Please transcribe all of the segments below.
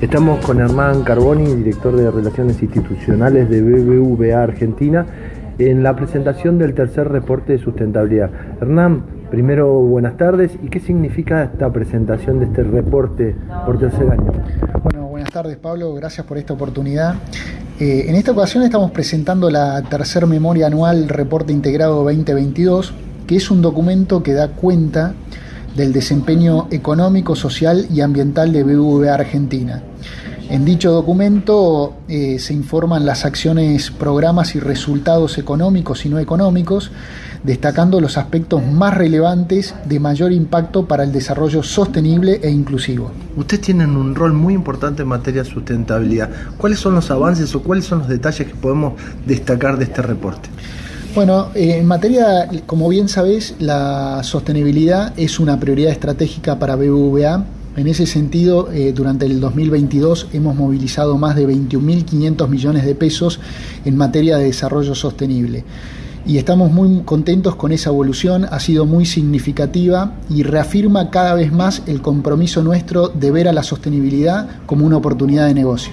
Estamos con Hernán Carboni, director de Relaciones Institucionales de BBVA Argentina, en la presentación del tercer reporte de sustentabilidad. Hernán, primero buenas tardes y qué significa esta presentación de este reporte por tercer año. Bueno, buenas tardes Pablo, gracias por esta oportunidad. Eh, en esta ocasión estamos presentando la tercer memoria anual Reporte Integrado 2022, que es un documento que da cuenta del desempeño económico, social y ambiental de BBVA Argentina. En dicho documento eh, se informan las acciones, programas y resultados económicos y no económicos, destacando los aspectos más relevantes de mayor impacto para el desarrollo sostenible e inclusivo. Ustedes tienen un rol muy importante en materia de sustentabilidad. ¿Cuáles son los avances o cuáles son los detalles que podemos destacar de este reporte? Bueno, eh, en materia, como bien sabés, la sostenibilidad es una prioridad estratégica para BBVA. En ese sentido, eh, durante el 2022 hemos movilizado más de 21.500 millones de pesos en materia de desarrollo sostenible. Y estamos muy contentos con esa evolución, ha sido muy significativa y reafirma cada vez más el compromiso nuestro de ver a la sostenibilidad como una oportunidad de negocio.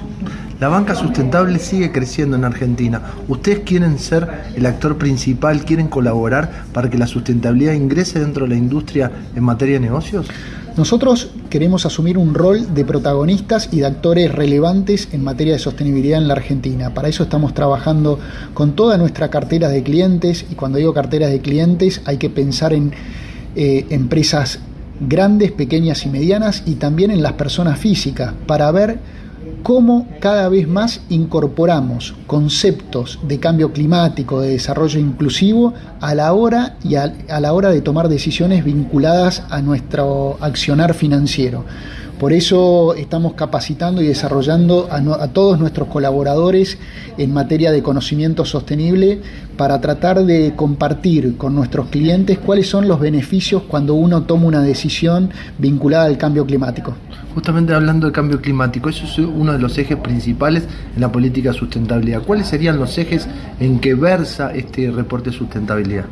La banca sustentable sigue creciendo en Argentina. ¿Ustedes quieren ser el actor principal, quieren colaborar para que la sustentabilidad ingrese dentro de la industria en materia de negocios? Nosotros queremos asumir un rol de protagonistas y de actores relevantes en materia de sostenibilidad en la Argentina. Para eso estamos trabajando con toda nuestra cartera de clientes y cuando digo carteras de clientes hay que pensar en eh, empresas grandes, pequeñas y medianas y también en las personas físicas para ver cómo cada vez más incorporamos conceptos de cambio climático, de desarrollo inclusivo a la hora y a, la hora de tomar decisiones vinculadas a nuestro accionar financiero. Por eso estamos capacitando y desarrollando a, todos nuestros colaboradores en materia de conocimiento sostenible para tratar de compartir con nuestros clientes cuáles son los beneficios cuando uno toma una decisión vinculada al cambio climático. Justamente hablando de cambio climático, eso es uno de los ejes principales en la política de sustentabilidad. ¿Cuáles serían los ejes en que versa este reporte de sustentabilidad?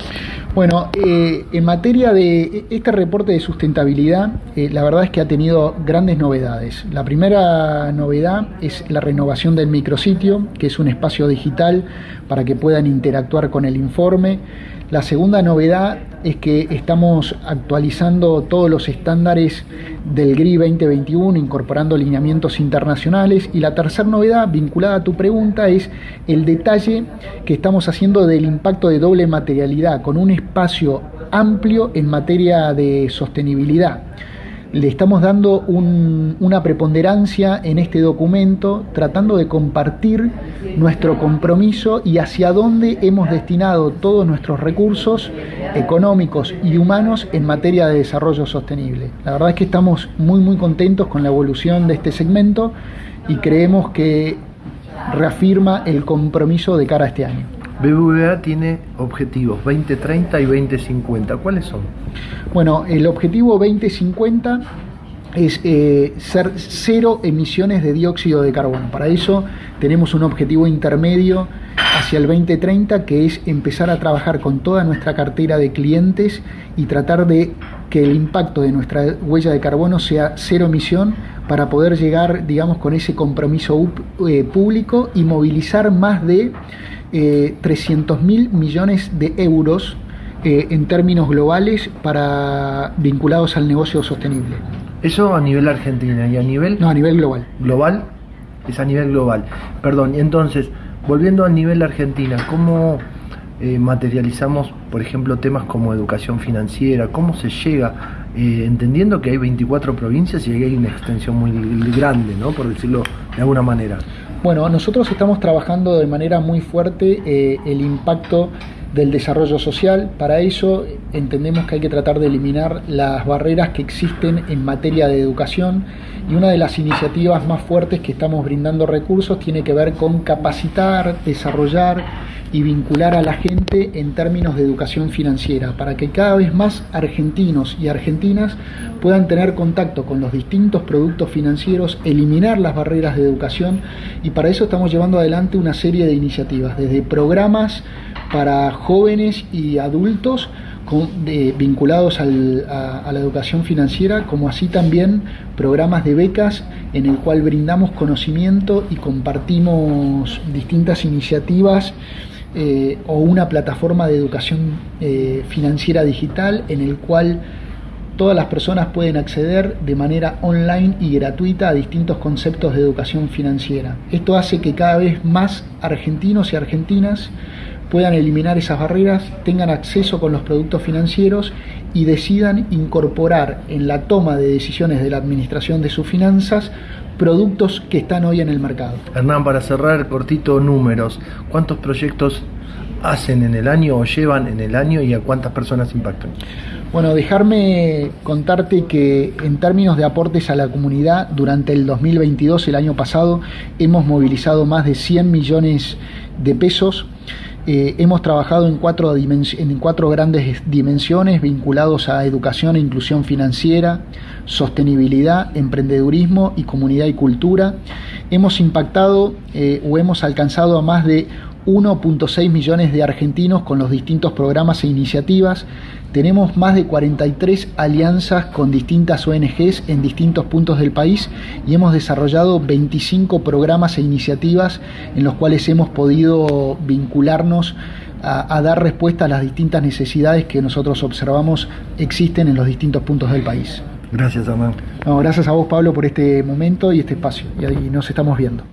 Bueno, eh, en materia de este reporte de sustentabilidad, eh, la verdad es que ha tenido grandes novedades. La primera novedad es la renovación del micrositio, que es un espacio digital para que puedan interactuar con el informe. La segunda novedad es que estamos actualizando todos los estándares del GRI 2021, incorporando lineamientos internacionales. Y la tercera novedad, vinculada a tu pregunta, es el detalle que estamos haciendo del impacto de doble materialidad, con un espacio amplio en materia de sostenibilidad le estamos dando una preponderancia en este documento, tratando de compartir nuestro compromiso y hacia dónde hemos destinado todos nuestros recursos económicos y humanos en materia de desarrollo sostenible. La verdad es que estamos muy muy contentos con la evolución de este segmento y creemos que reafirma el compromiso de cara a este año. BBVA tiene objetivos 2030 y 2050. ¿Cuáles son? Bueno, el objetivo 2050 es eh, ser cero emisiones de dióxido de carbono. Para eso tenemos un objetivo intermedio hacia el 2030 que es empezar a trabajar con toda nuestra cartera de clientes y tratar de que el impacto de nuestra huella de carbono sea cero emisión para poder llegar, digamos, con ese compromiso eh, público y movilizar más de eh, 300 mil millones de euros eh, en términos globales para vinculados al negocio sostenible. Eso a nivel Argentina y a nivel... No, a nivel global. Global, es a nivel global. Perdón, y entonces, volviendo a nivel Argentina, ¿cómo eh, materializamos, por ejemplo, temas como educación financiera? ¿Cómo se llega, eh, entendiendo que hay 24 provincias y hay una extensión muy grande, ¿no? por decirlo de alguna manera? Bueno, nosotros estamos trabajando de manera muy fuerte eh, el impacto del desarrollo social. Para eso entendemos que hay que tratar de eliminar las barreras que existen en materia de educación y una de las iniciativas más fuertes que estamos brindando recursos tiene que ver con capacitar, desarrollar y vincular a la gente en términos de educación financiera, para que cada vez más argentinos y argentinas puedan tener contacto con los distintos productos financieros, eliminar las barreras de educación y para eso estamos llevando adelante una serie de iniciativas, desde programas para jóvenes y adultos, vinculados a, la educación financiera, como así también programas de becas en el cual brindamos conocimiento y compartimos distintas iniciativas eh, o una plataforma de educación eh, financiera digital en el cual todas las personas pueden acceder de manera online y gratuita a distintos conceptos de educación financiera. Esto hace que cada vez más argentinos y argentinas puedan eliminar esas barreras, tengan acceso con los productos financieros y decidan incorporar en la toma de decisiones de la administración de sus finanzas productos que están hoy en el mercado. Hernán, para cerrar cortito números, ¿cuántos proyectos hacen en el año o llevan en el año y a cuántas personas impactan? Bueno, dejarme contarte que en términos de aportes a la comunidad, durante el 2022, el año pasado, hemos movilizado más de 100 millones de pesos. Eh, hemos trabajado en cuatro, en cuatro grandes dimensiones vinculados a educación e inclusión financiera, sostenibilidad, emprendedurismo y comunidad y cultura. Hemos impactado eh, o hemos alcanzado a más de 1.6 millones de argentinos con los distintos programas e iniciativas. Tenemos más de 43 alianzas con distintas ONGs en distintos puntos del país y hemos desarrollado 25 programas e iniciativas en los cuales hemos podido vincularnos a, dar respuesta a las distintas necesidades que nosotros observamos existen en los distintos puntos del país. Gracias, Amán. gracias a vos, Pablo, por este momento y este espacio. Y ahí nos estamos viendo.